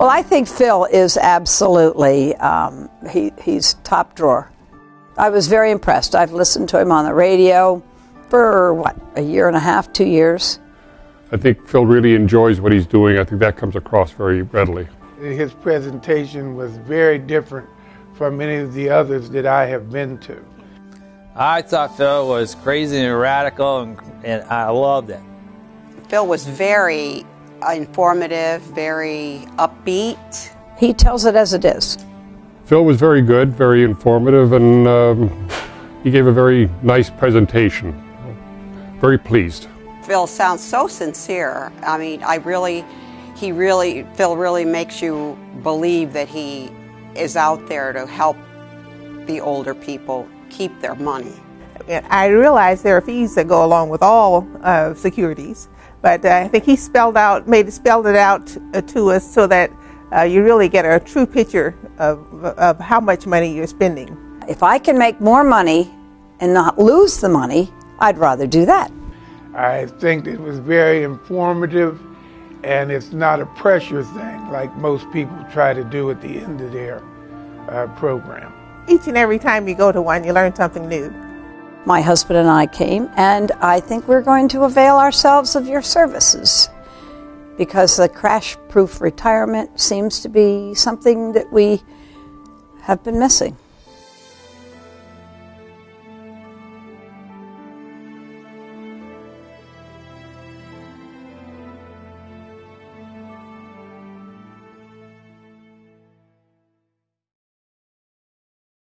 Well, I think Phil is absolutely, um, he, he's top drawer. I was very impressed. I've listened to him on the radio for, what, a year and a half, two years? I think Phil really enjoys what he's doing. I think that comes across very readily. His presentation was very different from any of the others that I have been to. I thought Phil was crazy and radical, and, and I loved it. Phil was very informative, very upbeat. He tells it as it is. Phil was very good, very informative, and um, he gave a very nice presentation. Very pleased. Phil sounds so sincere. I mean, I really, he really, Phil really makes you believe that he is out there to help the older people keep their money. I realize there are fees that go along with all uh, securities, but uh, I think he spelled out, made it spelled it out uh, to us so that uh, you really get a true picture of, of how much money you're spending. If I can make more money and not lose the money, I'd rather do that. I think it was very informative and it's not a pressure thing like most people try to do at the end of their uh, program. Each and every time you go to one, you learn something new. My husband and I came, and I think we're going to avail ourselves of your services because the crash proof retirement seems to be something that we have been missing.